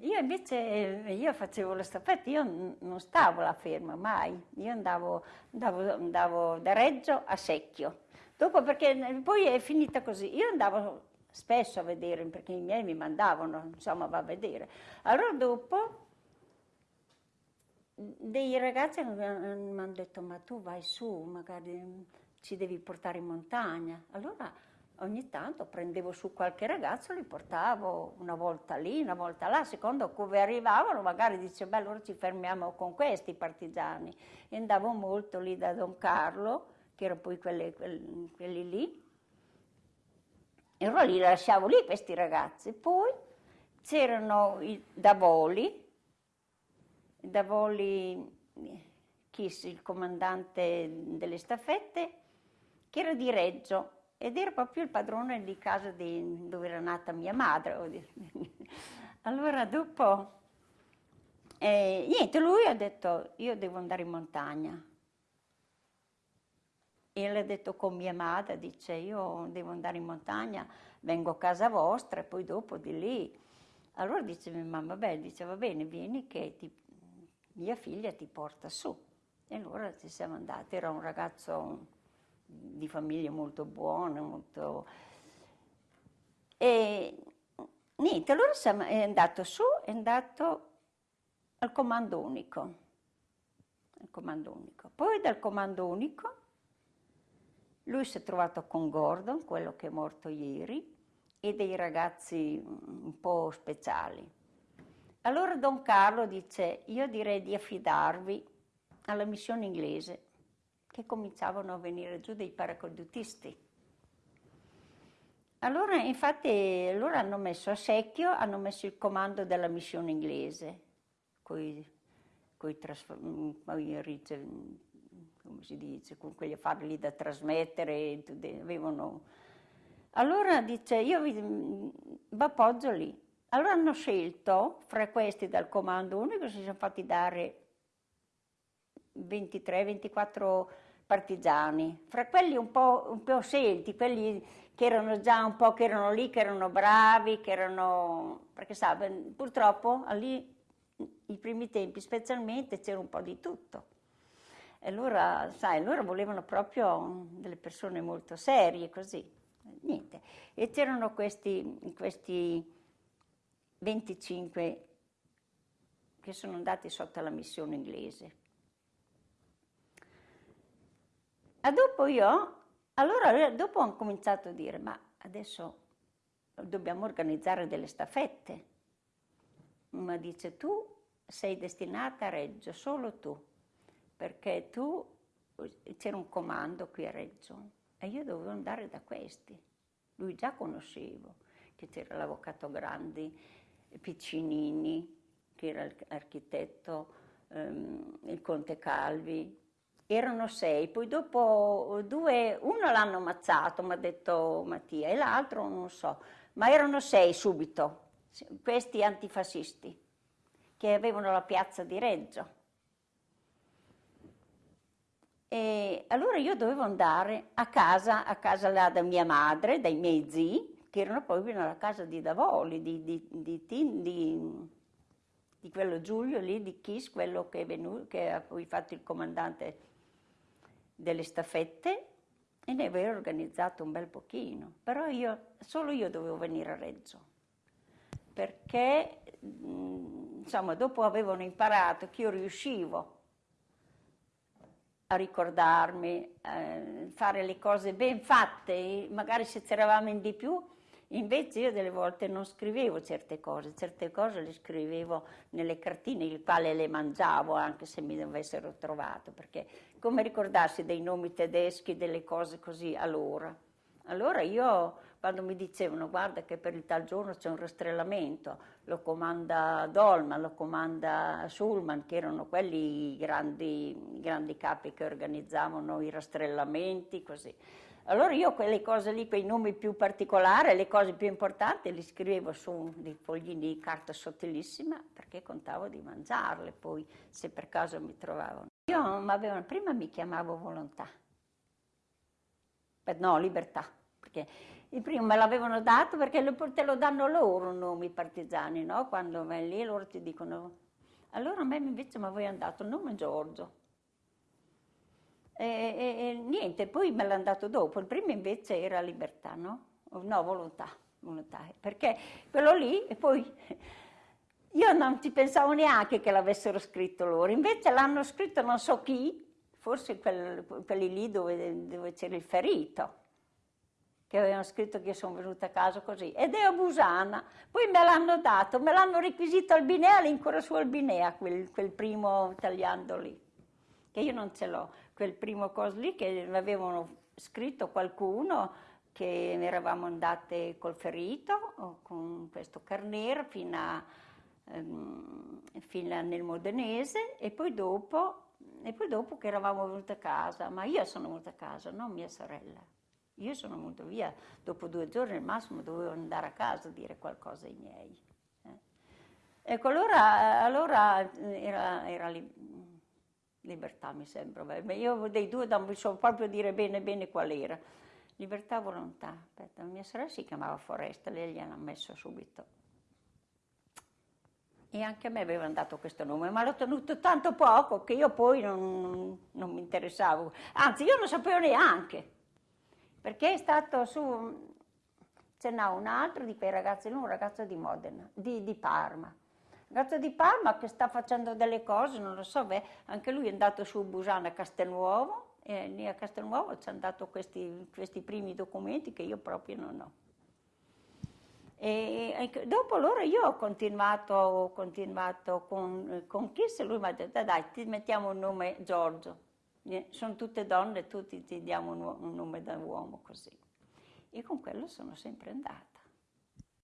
Io invece, eh, io facevo le staffette, io non stavo là ferma mai, io andavo, andavo, andavo da Reggio a Secchio. Dopo perché poi è finita così, io andavo spesso a vedere perché i miei mi mandavano, insomma, va a vedere. Allora dopo dei ragazzi mi hanno detto ma tu vai su, magari ci devi portare in montagna. Allora ogni tanto prendevo su qualche ragazzo, li portavo una volta lì, una volta là, secondo come arrivavano magari dicevo, beh allora ci fermiamo con questi partigiani. E andavo molto lì da Don Carlo, che erano poi quelli, quelli, quelli lì, e allora li lasciavo lì questi ragazzi. Poi c'erano i Davoli, Davoli Kiss, il comandante delle staffette, che era di Reggio, ed era proprio il padrone di casa di, dove era nata mia madre. Allora dopo, eh, niente, lui ha detto io devo andare in montagna. E le ha detto con mia madre, dice io devo andare in montagna, vengo a casa vostra e poi dopo di lì. Allora dice mia mamma, beh, dice va bene, vieni che ti, mia figlia ti porta su. E allora ci siamo andati, era un ragazzo di famiglia molto buona, molto... E niente, allora è andato su, è andato al comando unico. Al comando unico. Poi dal comando unico lui si è trovato con Gordon, quello che è morto ieri, e dei ragazzi un po' speciali. Allora Don Carlo dice, io direi di affidarvi alla missione inglese che cominciavano a venire giù dei paracadutisti. Allora, infatti, loro hanno messo a secchio, hanno messo il comando della missione inglese, coi, coi come si dice, con quegli affari lì da trasmettere, avevano... Allora dice, io vi, vi appoggio lì. Allora hanno scelto, fra questi dal comando unico, si sono fatti dare 23-24 partigiani, fra quelli un po', un po', scelti, quelli che erano già un po', che erano lì, che erano bravi, che erano... perché sa, purtroppo lì, i primi tempi specialmente, c'era un po' di tutto. E allora, sai, loro volevano proprio delle persone molto serie, così. Niente. E c'erano questi, questi 25 che sono andati sotto la missione inglese. E dopo io, allora dopo ho cominciato a dire, ma adesso dobbiamo organizzare delle staffette. Ma dice, tu sei destinata a Reggio, solo tu, perché tu, c'era un comando qui a Reggio e io dovevo andare da questi. Lui già conoscevo, che c'era l'avvocato Grandi, Piccinini, che era l'architetto, ehm, il conte Calvi, erano sei, poi dopo due, uno l'hanno ammazzato, mi ha detto Mattia, e l'altro non so, ma erano sei subito, questi antifascisti, che avevano la piazza di Reggio. E allora io dovevo andare a casa, a casa là da mia madre, dai miei zii, che erano poi nella casa di Davoli, di, di, di, di, quello Giulio lì, di Kiss, quello che, è venuto, che ha poi fatto il comandante delle staffette e ne avevo organizzato un bel pochino, però io, solo io dovevo venire a Reggio, perché insomma dopo avevano imparato che io riuscivo a ricordarmi, a eh, fare le cose ben fatte, magari se c'eravamo in di più Invece io delle volte non scrivevo certe cose, certe cose le scrivevo nelle cartine, il quale le mangiavo anche se mi avessero trovato, perché come ricordarsi dei nomi tedeschi, delle cose così allora. Allora io, quando mi dicevano guarda che per il tal giorno c'è un rastrellamento, lo comanda Dolman, lo comanda Schulman, che erano quelli grandi, grandi capi che organizzavano i rastrellamenti, così. Allora io quelle cose lì, quei nomi più particolari, le cose più importanti, li scrivevo su dei foglini di carta sottilissima perché contavo di mangiarle poi, se per caso mi trovavano. Io prima mi chiamavo volontà, no, libertà, perché il primo me l'avevano dato perché te lo danno loro nomi partigiani, no? Quando vai lì loro ti dicono... Allora a me invece mi aveva dato il nome Giorgio. E, e, niente, poi me l'hanno dato dopo. Il primo invece era Libertà, no? No, Volontà, volontà. Perché quello lì, e poi io non ci pensavo neanche che l'avessero scritto loro. Invece l'hanno scritto non so chi, forse quel, quelli lì dove, dove c'era il ferito che avevano scritto che io sono venuta a casa così, ed è a Busana, poi me l'hanno dato, me l'hanno requisito al Binea, lì ancora su Albinea, quel, quel primo tagliando lì, che io non ce l'ho, quel primo coso lì che avevano scritto qualcuno che eravamo andate col ferito, con questo Carnera, fino, a, um, fino a nel Modenese, e poi dopo e poi dopo che eravamo venute a casa, ma io sono venuta a casa, non mia sorella. Io sono venuta via, dopo due giorni al massimo dovevo andare a casa a dire qualcosa ai miei. Eh. Ecco, allora, allora era, era li, libertà mi sembra, Beh, io dei due non so proprio dire bene bene qual era. Libertà volontà, aspetta, mia sorella si chiamava Foresta, lei gliel'ha messo subito. E anche a me avevano dato questo nome, ma l'ho tenuto tanto poco che io poi non, non mi interessavo. Anzi, io non sapevo neanche perché è stato su, ce n'ha un altro di quei ragazzi, un ragazzo di Modena, di, di Parma. Un ragazzo di Parma che sta facendo delle cose, non lo so, beh, anche lui è andato su Busana a Castelnuovo e lì a Castelnuovo ci hanno dato questi, questi primi documenti che io proprio non ho. E, dopo loro io ho continuato, ho continuato con, con Kiss e lui mi ha detto dai ti mettiamo il nome Giorgio sono tutte donne, tutti ti diamo un, un nome da uomo così. E con quello sono sempre andata.